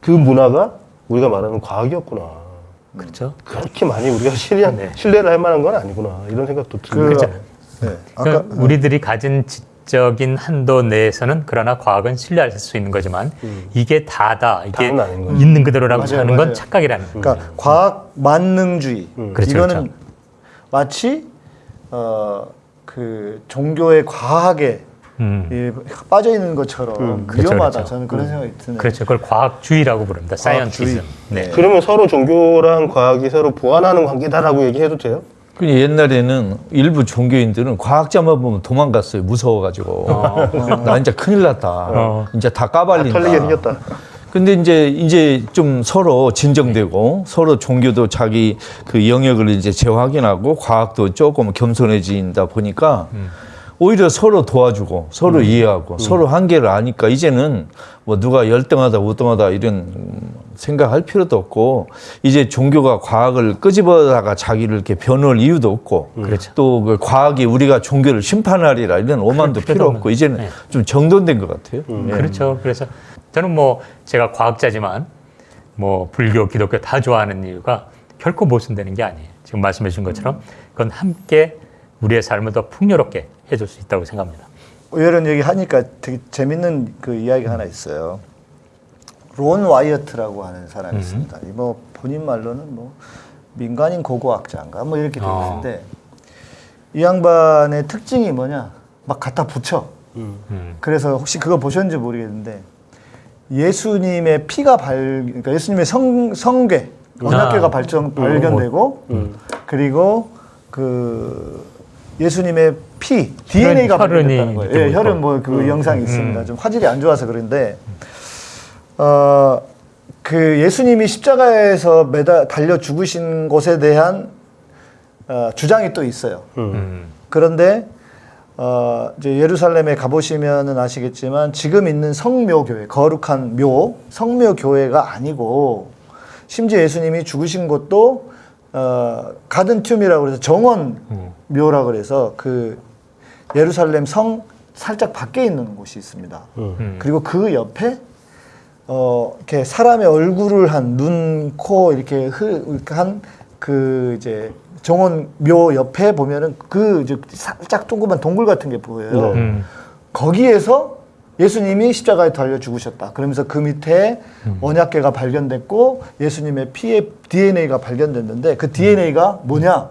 그 문화가 우리가 말하는 과학이었구나. 그렇죠. 그렇게 많이 우리가 신뢰, 네. 신뢰를 할 만한 건 아니구나. 이런 생각도 그, 들고. 그렇죠. 네. 아까 그러니까 우리들이 가진 지적인 한도 내에서는 그러나 과학은 신뢰할 수 있는 거지만 이게 다다 이게. 있는 그대로라고 맞아요, 하는 건 맞아요. 착각이라는 거예요. 그러니까 과학 만능주의 그렇죠, 이거는 그렇죠. 마치 어, 그 종교의 과학에 음. 이 빠져 있는 것처럼 그렇죠, 위험하다. 그렇죠. 저는 그런 생각이 드네요. 그렇죠. 그걸 과학주의라고 부릅니다. 사이언티즘. 네. 그러면 서로 종교랑 과학이 서로 보완하는 관계다라고 얘기해도 돼요? 그 옛날에는 일부 종교인들은 과학자만 보면 도망갔어요. 무서워가지고. 나 이제 큰일 났다. 어. 이제 다 까발린다. 털리게 생겼다. 근데 이제 이제 좀 서로 진정되고 서로 종교도 자기 그 영역을 이제 재확인하고 과학도 조금 겸손해진다 보니까 오히려 서로 도와주고 서로 이해하고 서로 한계를 아니까 이제는 뭐 누가 열등하다 우등하다 이런 음, 생각할 필요도 없고 이제 종교가 과학을 끄집어다가 자기를 이렇게 변호할 이유도 없고 그렇죠. 또그 과학이 우리가 종교를 심판하리라 이런 오만도 필요. 없고 이제는 네. 좀 정돈된 것 같아요. 그렇죠. 그래서 저는 뭐 제가 과학자지만 뭐 불교, 기독교 다 좋아하는 이유가 결코 모순되는 게 아니에요. 지금 말씀해 주신 것처럼 그건 함께 우리의 삶을 더 풍요롭게 해줄 수 있다고 생각합니다. 이런 얘기 하니까 되게 재밌는 그 이야기 하나 있어요. 론 와이어트라고 하는 사람이 있습니다. 이뭐 본인 말로는 뭐 민간인 고고학자인가 뭐 이렇게 되어 어. 있는데 이 양반의 특징이 뭐냐 막 갖다 붙여. 음. 그래서 혹시 그거 보셨는지 모르겠는데 예수님의 피가 발 그러니까 예수님의 성 성괴 언약궤가 아. 발전 발견되고 그리고 그 예수님의 피 DNA가 발견됐다는 거예요. 예, 보이고. 혈흔 뭐그 영상이 있습니다. 좀 화질이 안 좋아서 그런데 어. 그 예수님이 십자가에서 매달 달려 죽으신 것에 대한 어, 주장이 또 있어요. 음. 그런데 어, 이제 예루살렘에 가보시면은 아시겠지만 지금 있는 성묘 교회, 거룩한 묘, 성묘 교회가 아니고 심지어 예수님이 죽으신 곳도 어, 가든 툼이라고 해서 정원 묘라 그래서 그 예루살렘 성 살짝 밖에 있는 곳이 있습니다. 음. 그리고 그 옆에 어, 이렇게 사람의 얼굴을 한 눈, 코 이렇게 한그 이제 정원 묘 옆에 보면은 그 이제 살짝 동그만 동굴 같은 게 보여요. 음. 거기에서 예수님이 십자가에 달려 죽으셨다. 그러면서 그 밑에 언약궤가 발견됐고 예수님의 피의 DNA가 발견됐는데 그 DNA가 뭐냐?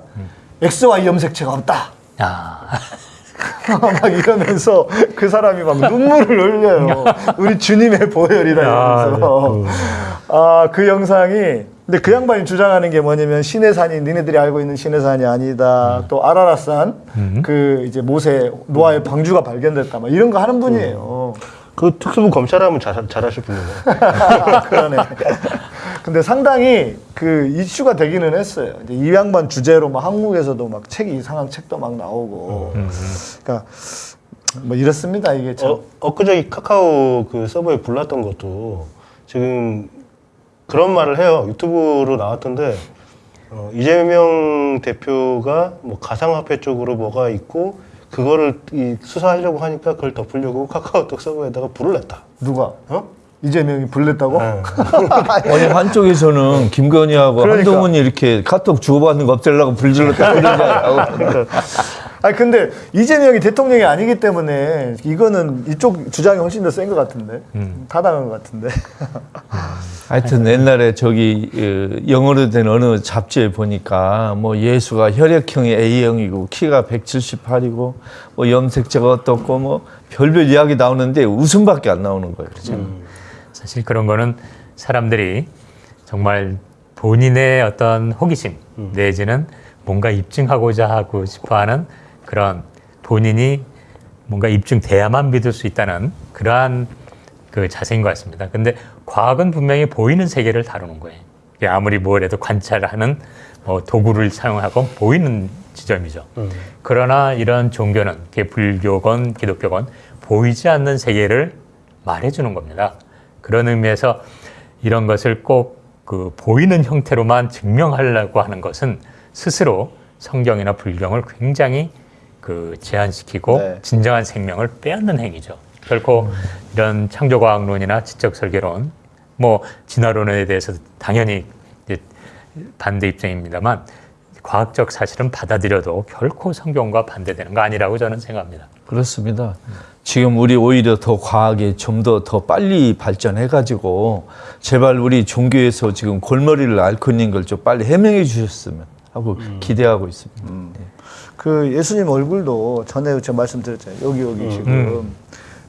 XY 염색체가 없다. 아, [laughs] 막 이러면서 그 사람이 막 눈물을 흘려요. 우리 주님의 보혈이다 이러면서. 아, 그 영상이 근데 그 양반이 주장하는 게 뭐냐면 신의 산이 니네들이 알고 있는 신의 산이 아니다. 또 아라라산 그 이제 모세 노아의 방주가 발견됐다. 막 이런 거 하는 분이에요. 그 특수부 검찰하면 잘, 잘하실 분이네. [laughs] 그러네. 근데 상당히 그 이슈가 되기는 했어요. 이제 이 양반 주제로 막 한국에서도 막 책이 이상한 책도 막 나오고. 그러니까 뭐 이렇습니다. 이게 참. 어, 엊그저께 카카오 그 서버에 불났던 것도 지금 그런 말을 해요. 유튜브로 나왔던데 어, 이재명 대표가 뭐 가상화폐 쪽으로 뭐가 있고 그거를 이 수사하려고 하니까 그걸 덮으려고 카카오톡 서버에다가 불을 냈다. 누가? 어? 이재명이 불냈다고? 네. [laughs] 아니 한쪽에서는 김건희하고 그러니까. 한동훈이 이렇게 카톡 주고받는 거 없애려고 불질렀다 [laughs] 그러냐고 아니 근데 이재명이 대통령이 아니기 때문에 이거는 이쪽 주장이 훨씬 더 센 것 같은데. 타당한 것 같은데. 하여튼 옛날에 저기 어, 영어로 된 어느 잡지에 보니까 뭐 예수가 혈액형이 A형이고 키가 178이고 뭐 염색체가 어떻고 뭐 별별 이야기 나오는데 웃음밖에 안 나오는 거예요. 그렇죠? 사실 그런 거는 사람들이 정말 본인의 어떤 호기심 내지는 뭔가 입증하고자 하고 싶어하는 그런 본인이 뭔가 입증돼야만 믿을 수 있다는 그러한 그 자세인 것 같습니다. 근데 과학은 분명히 보이는 세계를 다루는 거예요. 아무리 뭐래도 관찰하는 뭐 도구를 사용하고 보이는 지점이죠. 그러나 이런 종교는 불교건 기독교건 보이지 않는 세계를 말해주는 겁니다. 그런 의미에서 이런 것을 꼭 그 보이는 형태로만 증명하려고 하는 것은 스스로 성경이나 불경을 굉장히 그 제한시키고 네. 진정한 생명을 빼앗는 행위죠. 결코 이런 창조과학론이나 지적설계론, 뭐 진화론에 대해서 당연히 이제 반대 입장입니다만 과학적 사실은 받아들여도 결코 성경과 반대되는 거 아니라고 저는 생각합니다. 그렇습니다. 지금 우리 오히려 더 과학에 좀더 더 빨리 발전해 가지고 제발 우리 종교에서 지금 골머리를 앓고 있는 걸 좀 빨리 해명해 주셨으면 하고 기대하고 있습니다. 그 예수님 얼굴도 전에 제가 말씀드렸잖아요. 여기 여기 지금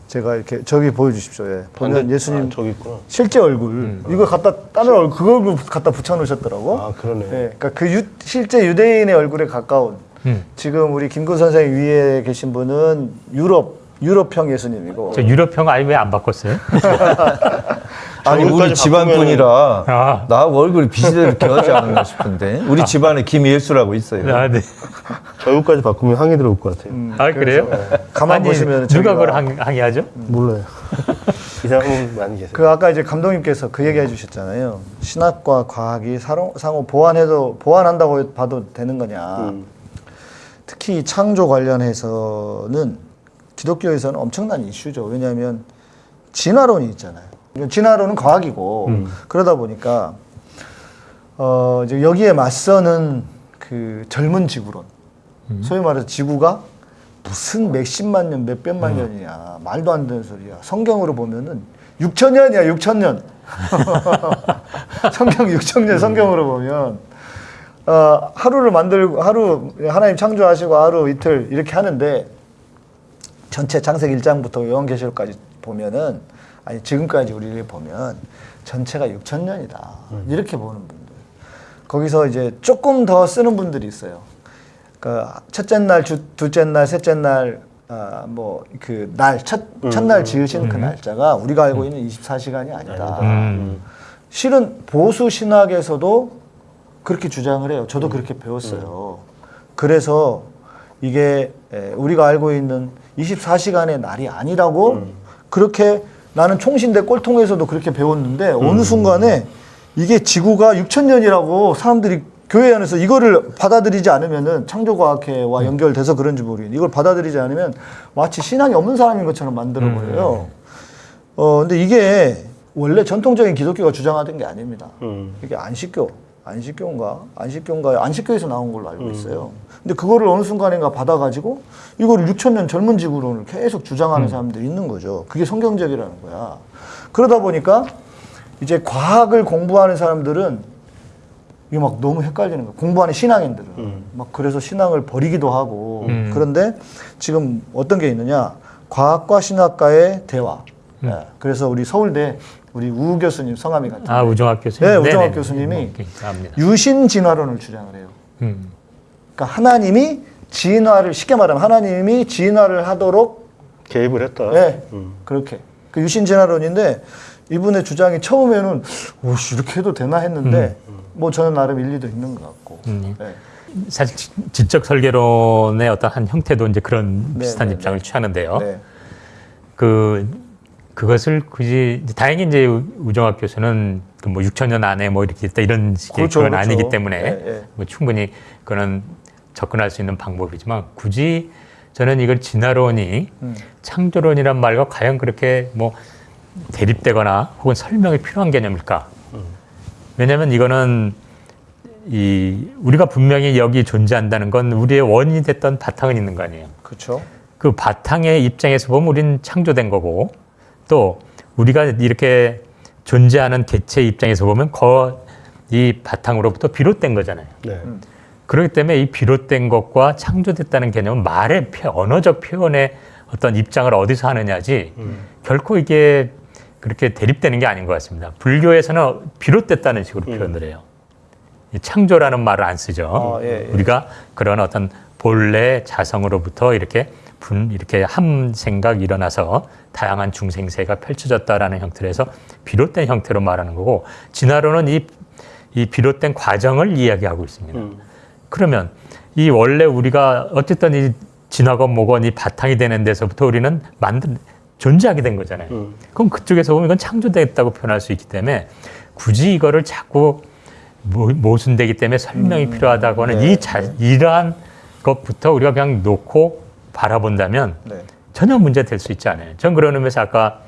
제가 이렇게 저기 보여주십시오. 예. 보면 반대- 예수님 아, 저기 있구나. 실제 얼굴 이거 갖다 다른 얼굴 그 얼굴 갖다 붙여놓으셨더라고. 아 그러네. 예, 그러니까 그 유- 실제 유대인의 얼굴에 가까운 음. 지금 우리 김구 선생 위에 계신 분은 유럽 유럽형 예수님이고 저 유럽형 아니 왜 안 바꿨어요? [laughs] 아니 우리 집안 분이라 아. 나하고 얼굴이 비슷하게 하지 않나 싶은데 우리 집안에 김예수라고 있어요. 아, 네. 저기까지 바꾸면 항의 들어올 것 같아요. 아 그래요? 가만 아니, 보시면 누가 그걸 항, 항의하죠? 몰라요. [laughs] 이상은 많이 계세요. 그 아까 이제 감독님께서 그 얘기 해 주셨잖아요. 신학과 과학이 사로- 상호 보완해도 보완한다고 봐도 되는 거냐. 음. 특히 창조 관련해서는 기독교에서는 엄청난 이슈죠. 왜냐하면 진화론이 있잖아요. 진화론은 과학이고 그러다 보니까 어 이제 여기에 맞서는 그 젊은 지구론, 소위 말해서 지구가 무슨 몇십만 년, 몇백만 년이야. 말도 안 되는 소리야. 성경으로 보면은 6천 년이야, 6천 년. [laughs] 성경 6천 년 성경으로 보면 어, 하루를 만들고 하루 하나님 창조하시고 하루 이틀 이렇게 하는데 전체 창세기 1장부터 요한계시록까지 보면은 아니 지금까지 우리를 보면 전체가 6천 년이다. 이렇게 보는 분들. 거기서 이제 조금 더 쓰는 분들이 있어요. 그 첫째 날, 주, 둘째 날, 셋째 날, 아, 뭐, 그 날, 첫, 첫날 지으신 그 날짜가 우리가 알고 있는 24시간이 아니다. 음. 실은 보수 신학에서도 그렇게 주장을 해요. 저도 그렇게 배웠어요. 그래서 이게 에, 우리가 알고 있는 24시간의 날이 아니라고 그렇게 나는 총신대 꼴통에서도 그렇게 배웠는데 어느 순간에 이게 지구가 6천 년이라고 사람들이 교회 안에서 이거를 받아들이지 않으면은 창조과학회와 연결돼서 그런지 모르겠는데 이걸 받아들이지 않으면 마치 신앙이 없는 사람인 것처럼 만들어 버려요. 어 근데 이게 원래 전통적인 기독교가 주장하던 게 아닙니다. 음. 이게 안식교, 안식교인가, 안식교인가, 안식교에서 나온 걸로 알고 있어요. 근데 그거를 어느 순간인가 받아가지고 이거를 6천 년 젊은 지구론을 계속 주장하는 사람들이 있는 거죠. 그게 성경적이라는 거야. 그러다 보니까 이제 과학을 공부하는 사람들은 이게 막 너무 헷갈리는 거야. 공부하는 신앙인들은. 막 그래서 신앙을 버리기도 하고. 음. 그런데 지금 어떤 게 있느냐. 과학과 신학과의 대화. 예. 그래서 우리 서울대 우리 우 교수님 성함이 같은 아 우정학 교수님. 네, 우정학 네네. 교수님이. 유신 진화론을 주장을 해요. 음. 그러니까 하나님이 진화를 쉽게 말하면 하나님이 진화를 하도록 개입을 했다. 네, 음. 그렇게 그 유신 진화론인데 이분의 주장이 처음에는 오씨 이렇게 해도 되나 했는데 뭐 저는 나름 일리도 있는 것 같고. 음. 네. 사실 지- 지적 설계론의 어떤 한 형태도 이제 그런 네, 비슷한 네, 입장을 취하는데요. 네. 그 그것을 굳이 다행히 이제 우- 우정학 교수는 그 뭐 6천 년 안에 뭐 이렇게 있다 이런 식의 그렇죠, 그건 그렇죠. 아니기 때문에 예, 예. 뭐 충분히 그거는 접근할 수 있는 방법이지만 굳이 저는 이걸 진화론이 음. 창조론이란 말과 과연 그렇게 뭐 대립되거나 혹은 설명이 필요한 개념일까? 왜냐하면 이거는 이 우리가 분명히 여기 존재한다는 건 우리의 원인이 됐던 바탕은 있는 거 아니에요. 그렇죠. 그 바탕의 입장에서 보면 우리는 창조된 거고 또 우리가 이렇게 존재하는 개체의 입장에서 보면 거이 바탕으로부터 비롯된 거잖아요. 네. 그렇기 때문에 이 비롯된 것과 창조됐다는 개념은 말의 표, 언어적 표현의 어떤 입장을 어디서 하느냐지 결코 이게 그렇게 대립되는 게 아닌 것 같습니다. 불교에서는 비롯됐다는 식으로 표현을 해요. 이 창조라는 말을 안 쓰죠. 아, 예, 예. 우리가 그런 어떤 본래 자성으로부터 이렇게 분 이렇게 한 생각 일어나서 다양한 중생세가 펼쳐졌다라는 형태로 해서 비롯된 형태로 말하는 거고 진화론은 이, 이 비롯된 과정을 이야기하고 있습니다. 음. 그러면 이 원래 우리가 어쨌든 이 진화건 뭐건 이 바탕이 되는 데서부터 우리는 만든 존재하게 된 거잖아요. 음. 그럼 그쪽에서 보면 이건 창조됐다고 표현할 수 있기 때문에 굳이 이거를 자꾸 모- 모순되기 때문에 설명이 필요하다고 하는 네, 이 자, 이러한 것부터 우리가 그냥 놓고 바라본다면 네. 전혀 문제 될 수 있지 않아요. 전 그런 의미에서 아까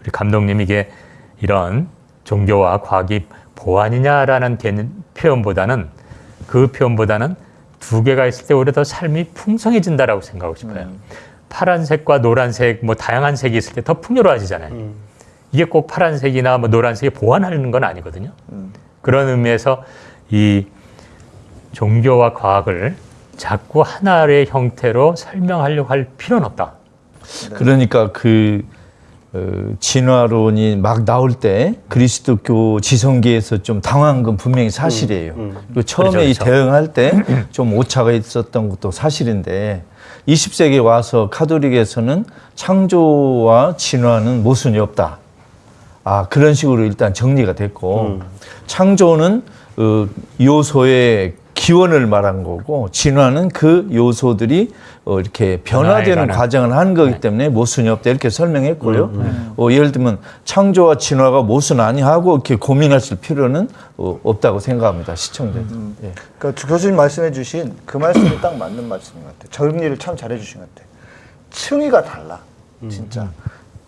우리 감독님 이게 이런 종교와 과학이 보완이냐라는 표현보다는 그 표현보다는 두 개가 있을 때 오히려 더 삶이 풍성해진다라고 생각하고 싶어요. 파란색과 노란색 뭐 다양한 색이 있을 때 더 풍요로워지잖아요. 음. 이게 꼭 파란색이나 뭐 노란색이 보완하는 건 아니거든요. 그런 의미에서 이 종교와 과학을 자꾸 하나의 형태로 설명하려고 할 필요는 없다. 그러니까 그 어, 진화론이 막 나올 때 그리스도교 지성계에서 좀 당황한 건 분명히 사실이에요. 그리고 처음에 그렇죠, 이 그렇죠. 대응할 때 좀 오차가 있었던 것도 사실인데 20세기에 와서 카톨릭에서는 창조와 진화는 모순이 없다. 아 그런 식으로 일단 정리가 됐고 창조는 어, 요소의 기원을 말한 거고 진화는 그 요소들이 어, 이렇게 변화되는 과정을 하는 거기 때문에 모순이 없다 이렇게 설명했고요. 어, 예를 들면 창조와 진화가 모순 아니하고 이렇게 고민하실 필요는 어, 없다고 생각합니다. 시청자. 예. 그러니까 주 교수님 말씀해 주신 그 말씀이 딱 맞는 말씀인 것 같아요. 정리를 참 잘해 주신 것 같아요. 층위가 달라. 진짜.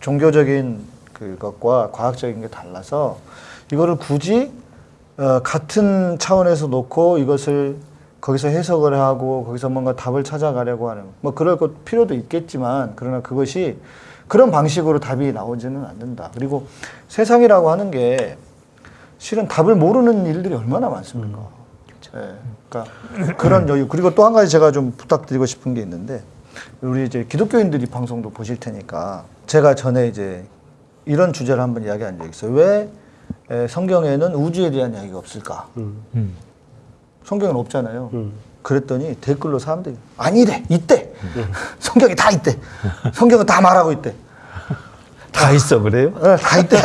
종교적인 그것과 과학적인 게 달라서 이거를 굳이 어, 같은 차원에서 놓고 이것을 거기서 해석을 하고 거기서 뭔가 답을 찾아가려고 하는 뭐 그럴 것 필요도 있겠지만 그러나 그것이 그런 방식으로 답이 나오지는 않는다. 그리고 세상이라고 하는 게 실은 답을 모르는 일들이 얼마나 많습니까? 예, 그러니까 그런 여유 그리고 또 한 가지 제가 좀 부탁드리고 싶은 게 있는데 우리 이제 기독교인들이 방송도 보실 테니까 제가 전에 이제 이런 주제를 한번 이야기한 적이 있어요. 왜 에, 성경에는 우주에 대한 이야기가 없을까? 음. 성경은 없잖아요. 그랬더니 댓글로 사람들이 아니래 있대. [laughs] 성경이 다 있대. 성경은 다 말하고 있대. 다 있어 그래요? 어, 다 있대.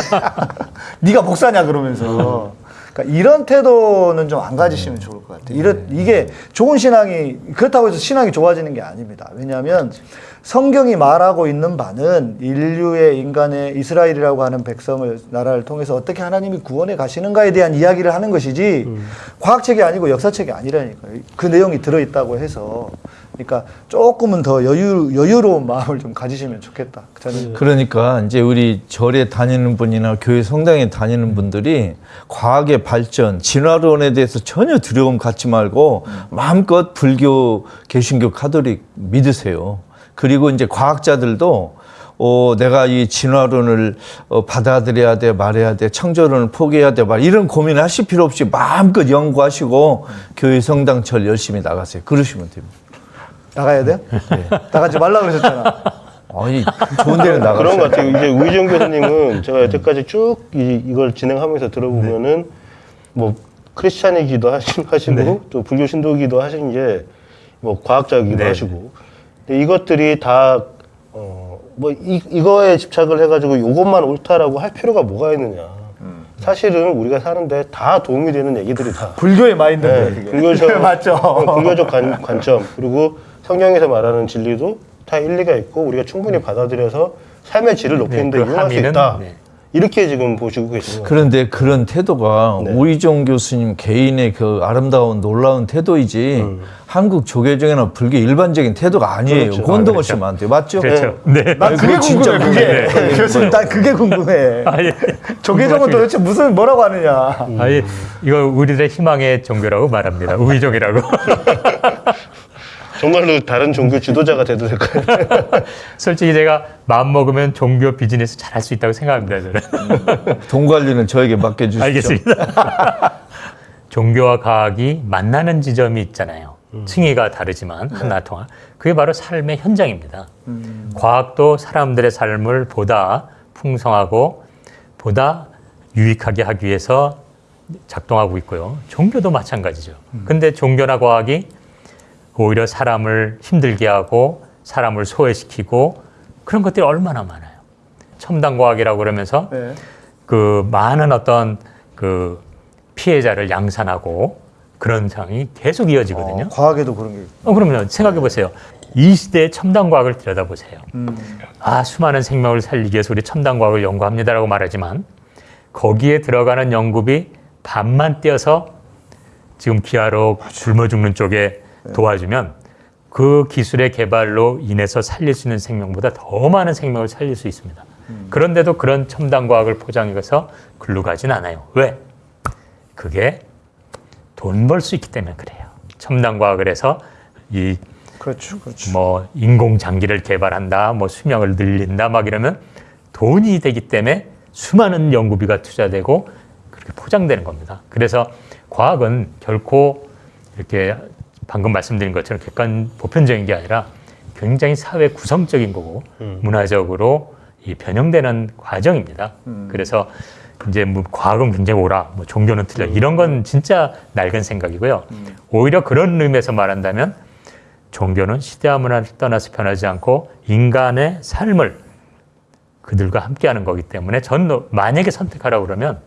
[laughs] 네가 목사냐 그러면서. 그러니까 이런 태도는 좀 안 가지시면 좋을 것 같아요. 이런 이게 좋은 신앙이 그렇다고 해서 신앙이 좋아지는 게 아닙니다. 왜냐하면 성경이 말하고 있는 바는 인류의 인간의 이스라엘이라고 하는 백성을 나라를 통해서 어떻게 하나님이 구원해 가시는가에 대한 이야기를 하는 것이지 과학책이 아니고 역사책이 아니라니까요. 그 내용이 들어 있다고 해서 그러니까 조금은 더 여유 여유로운 마음을 좀 가지시면 좋겠다. 저는 그러니까 이제 우리 절에 다니는 분이나 교회 성당에 다니는 분들이 과학의 발전, 진화론에 대해서 전혀 두려움 갖지 말고 마음껏 불교, 개신교, 카톨릭 믿으세요. 그리고 이제 과학자들도 어, 내가 이 진화론을 어, 받아들여야 돼, 말해야 돼, 창조론을 포기해야 돼, 말 이런 고민을 하실 필요 없이 마음껏 연구하시고 교회 성당 절 열심히 나가세요. 그러시면 됩니다. 나가야 돼요? 나가지 말라 그러셨잖아. 아니 좋은 데는 나가세요. 그런 것 같아요. 이제 우희정 교수님은 제가 여태까지 쭉 이, 이걸 진행하면서 들어보면은 뭐 크리스찬이기도 하시- 하시고 또 불교 신도기도 하신 게 뭐 과학자이기도 네. 하시고 근데 이것들이 다 어, 뭐 이, 이거에 집착을 해가지고 이것만 옳다라고 할 필요가 뭐가 있느냐. 사실은 우리가 사는데 다 도움이 되는 얘기들이 다 불교의 마인드인데 네. 불교적 [laughs] 맞죠. 어, 불교적 관, 관점 그리고 성경에서 말하는 진리도 다 일리가 있고 우리가 충분히 받아들여서 삶의 질을 높이는 데 네, 그 이용할 수 있다. 네. 이렇게 지금 보시고 계시는 거예요. 그런데 그런 태도가 네. 우희종 교수님 개인의 그 아름다운 놀라운 태도이지 한국 조계종이나 불교 일반적인 태도가 아니에요. 음. 그렇죠. 그건 아, 더 그렇죠. 안 돼요. 맞죠? 그렇죠. 네. 난 그게 그거 진짜 궁금해. 그게 궁금해. 교수님, 난 그게 궁금해. 아, 예. 조계종은 도대체 무슨 뭐라고 하느냐? 아예 이거 우리들의 희망의 종교라고 말합니다. 우의종이라고. [laughs] 정말로 다른 종교 지도자가 돼도 될까요? [laughs] 솔직히 제가 마음 먹으면 종교 비즈니스 잘할 수 있다고 생각합니다. 저는. [laughs] 돈 관리는 저에게 맡겨주시죠. 알겠습니다. [laughs] 종교와 과학이 만나는 지점이 있잖아요. 층위가 다르지만 하나 통하. 그게 바로 삶의 현장입니다. 과학도 사람들의 삶을 보다 풍성하고 보다 유익하게 하기 위해서 작동하고 있고요. 종교도 마찬가지죠. 근데 종교나 과학이 오히려 사람을 힘들게 하고 사람을 소외시키고 그런 것들이 얼마나 많아요. 첨단 과학이라고 그러면서 네. 그 많은 어떤 그 피해자를 양산하고 그런 상황이 계속 이어지거든요. 어, 과학에도 그런 게. 어, 그러면 생각해 보세요. 이 시대의 첨단 과학을 들여다보세요. 아, 수많은 생명을 살리기 위해서 우리 첨단 과학을 연구합니다라고 말하지만 거기에 들어가는 연구비 반만 떼어서 지금 기아로 굶어 죽는 쪽에 도와주면 그 기술의 개발로 인해서 살릴 수 있는 생명보다 더 많은 생명을 살릴 수 있습니다. 그런데도 그런 첨단 과학을 포장해서 글로 가진 않아요. 왜? 그게 돈 벌 수 있기 때문에 그래요. 첨단 과학을 해서 이 그렇죠, 그렇죠. 뭐 인공 장기를 개발한다, 뭐 수명을 늘린다 막 이러면 돈이 되기 때문에 수많은 연구비가 투자되고 그렇게 포장되는 겁니다. 그래서 과학은 결코 이렇게 방금 말씀드린 것처럼 객관 보편적인 게 아니라 굉장히 사회 구성적인 거고 문화적으로 이 변형되는 과정입니다. 그래서 이제 뭐 과학은 굉장히 옳아, 뭐 종교는 틀려 이런 건 진짜 낡은 생각이고요. 오히려 그런 의미에서 말한다면 종교는 시대와 문화를 떠나서 변하지 않고 인간의 삶을 그들과 함께하는 거기 때문에 저는 만약에 선택하라고 그러면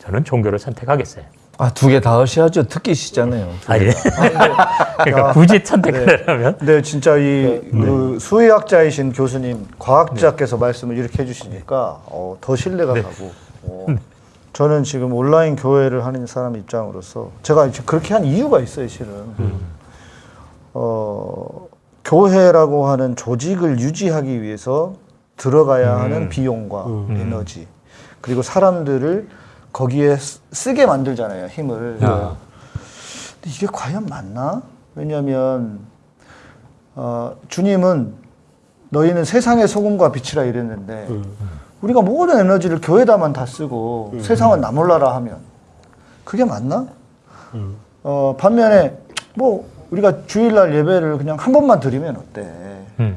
저는 종교를 선택하겠어요. 아, 두 개 다 하셔야죠. 특기시잖아요. 아 예. 그러니까 굳이 선택하려면 네, 진짜 이 그 수의학자이신 교수님, 과학자께서 말씀을 이렇게 해주시니까 어, 더 신뢰가 가고. 어, [laughs] 저는 지금 온라인 교회를 하는 사람 입장으로서 제가 그렇게 한 이유가 있어요, 실은. 어, 교회라고 하는 조직을 유지하기 위해서 들어가야 하는 비용과 에너지 그리고 사람들을 거기에 쓰- 쓰게 만들잖아요, 힘을. 아. 근데 이게 과연 맞나? 왜냐하면 어, 주님은 너희는 세상의 소금과 빛이라 이랬는데 우리가 모든 에너지를 교회다만 다 쓰고 세상은 나 몰라라 하면 그게 맞나? 어, 반면에 뭐 우리가 주일날 예배를 그냥 한 번만 드리면 어때? 음.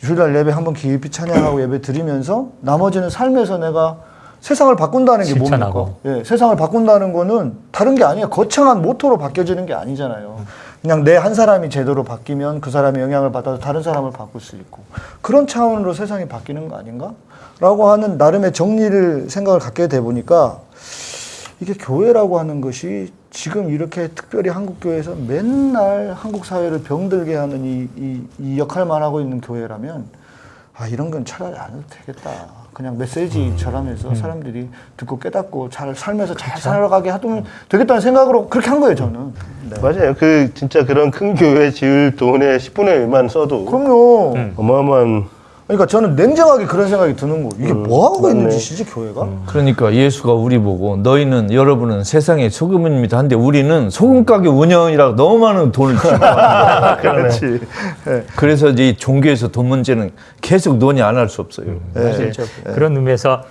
주일날 예배 한 번 깊이 찬양하고 예배 드리면서 나머지는 삶에서 내가 세상을 바꾼다는 게 뭡니까? 실천하고. 예, 세상을 바꾼다는 거는 다른 게 아니에요. 거창한 모토로 바뀌어지는 게 아니잖아요. 그냥 내 한 사람이 제대로 바뀌면 그 사람의 영향을 받아서 다른 사람을 바꿀 수 있고 그런 차원으로 세상이 바뀌는 거 아닌가? 라고 하는 나름의 정리를 생각을 갖게 돼 보니까 이게 교회라고 하는 것이 지금 이렇게 특별히 한국 교회에서 맨날 한국 사회를 병들게 하는 이, 이, 이 역할만 하고 있는 교회라면 아 이런 건 차라리 안 해도 되겠다. 그냥 메시지처럼 해서 사람들이 듣고 깨닫고 잘 살면서 잘 살아가게 하면 되겠다는 생각으로 그렇게 한 거예요 저는. 네. 맞아요. 그 진짜 그런 큰 교회 지을 돈의 10분의 1만 써도 그럼요. 어마어마한 그러니까 저는 냉정하게 그런 생각이 드는 거예요. 이게 뭐 하고 있는 짓이지 교회가? 그러니까 예수가 우리 보고 너희는 여러분은 세상의 소금입니다. 한데 우리는 소금 가게 운영이라고 너무 많은 돈을 주고 [laughs] 그렇지. 네. 그래서 이제 이 종교에서 돈 문제는 계속 논의 안 할 수 없어요. 네, 사실. 네. 그런 의미에서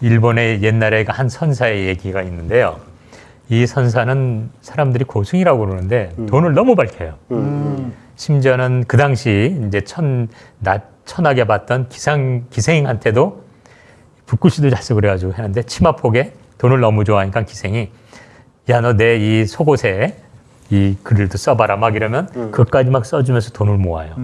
일본의 옛날에 그한 선사의 얘기가 있는데요. 이 선사는 사람들이 고승이라고 그러는데 돈을 너무 밝혀요. 심지어는 그 당시 이제 천, 나, 천하게 봤던 기상, 기생한테도 붓글씨도 잘 쓰고 그래가지고 했는데 치마폭에 돈을 너무 좋아하니까 기생이 야 너 내 이 속옷에 이 글을도 써봐라 막 이러면 그것까지 막 써주면서 돈을 모아요.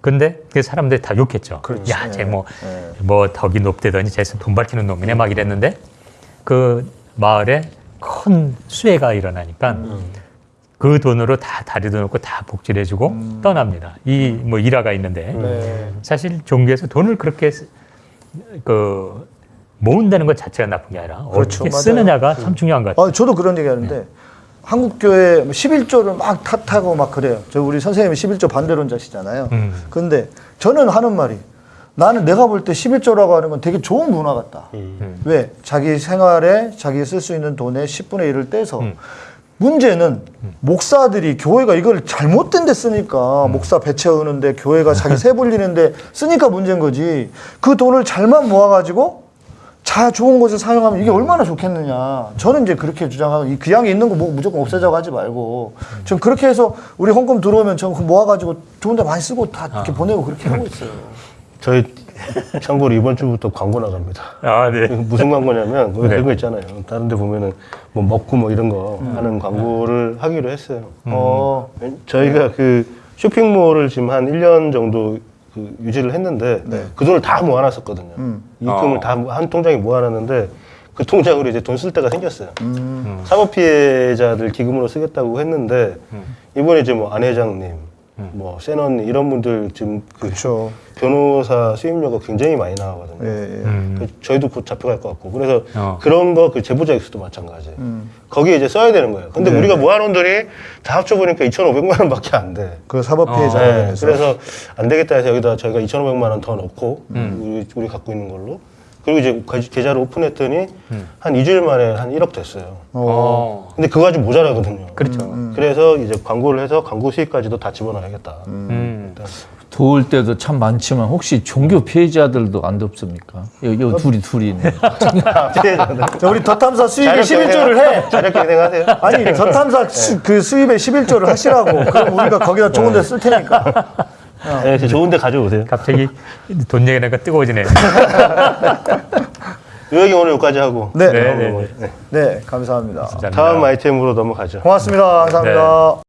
근데 그 사람들이 다 욕했죠. 그렇지. 야, 쟤 뭐, 네. 뭐 덕이 높대더니 쟤돈 밝히는 놈이네 막 이랬는데 그 마을에 큰 수해가 일어나니까 그 돈으로 다 다리도 놓고 다 복지를 해주고 떠납니다. 이 뭐 일화가 있는데 네. 사실 종교에서 돈을 그렇게 쓰- 그 모은다는 것 자체가 나쁜 게 아니라 그렇죠. 어떻게. 쓰느냐가 참 중요한 것 같아요. 아, 저도 그런 얘기 하는데 한국 교회 11조를 막 탓하고 막 그래요. 저 우리 선생님이 11조 반대론자시잖아요. 음. 근데 저는 하는 말이 나는 내가 볼 때 11조라고 하는 건 되게 좋은 문화 같다. 음. 왜? 자기 생활에 자기 쓸 수 있는 돈의 10분의 1을 떼서 음. 문제는 목사들이 교회가 이걸 잘못된 데 쓰니까 목사 배 채우는데 교회가 자기 세 불리는데 쓰니까 문제인 거지. 그 돈을 잘만 모아가지고 자 좋은 곳에 사용하면 이게 얼마나 좋겠느냐. 저는 이제 그렇게 주장하고 이 귀양에 있는 거 뭐 무조건 없애자고 하지 말고 전 그렇게 해서 우리 헌금 들어오면 전 모아가지고 좋은 데 많이 쓰고 다 이렇게 보내고 그렇게 하고 있어요. 저희 [laughs] 참고로 이번 주부터 광고 나갑니다. 아, 네. 무슨 광고냐면 왜 네. 그런 거 있잖아요. 다른 데 보면은 뭐 먹고 뭐 이런 거 음. 하는 광고를 하기로 했어요. 어, 저희가 그 쇼핑몰을 지금 한 1년 정도 그 유지를 했는데 네. 그 돈을 다 모아놨었거든요. 음. 입금을 어. 다한 통장에 모아놨는데 그 통장으로 이제 돈 쓸 때가 생겼어요. 음. 사법 피해자들 기금으로 쓰겠다고 했는데 음. 이번에 이제 뭐 안 회장님, 뭐 센언니 이런 분들 지금 그 그렇죠. 변호사 수임료가 굉장히 많이 나가거든요. 예, 예. 음. 그 저희도 곧 잡혀갈 것 같고 그래서 어. 그런 거 그 제보자 액수도 마찬가지. 음. 거기에 이제 써야 되는 거예요. 근데 네. 우리가 모아놓은 돈이 다 합쳐보니까 2,500만 원밖에 안 돼. 그 사법 어. 피해자 네, 관련해서 그래서 안 되겠다 해서 여기다 저희가 2,500만 원 더 넣고 음. 우리, 우리 갖고 있는 걸로 그리고 이제 가- 계좌를 오픈했더니 음. 한 2주일 만에 한 1억 됐어요. 어. 근데 그거 가지고 모자라거든요. 그렇죠. 음. 그래서 이제 광고를 해서 광고 수익까지도 다 집어넣어야겠다. 음. 일단 도울 때도 참 많지만 혹시 종교 피해자들도 안 없습니까? 여기, 여기 둘이 둘이네. [laughs] 자, 우리 더 탐사 수입의 11조를 해. 자력경 생각하세요? 아니 더 탐사 수, 그 수입의 11조를 하시라고. 그럼 우리가 거기다 좋은 데 쓸 테니까. [laughs] 네, 저 좋은데 가져오세요. 갑자기 돈 얘기하니까 뜨거워지네. [laughs] 요약이 오늘 여기까지 하고 네. 네, 네, 네. 네, 감사합니다. 감사합니다. 다음 아이템으로 넘어가죠. 고맙습니다. 감사합니다.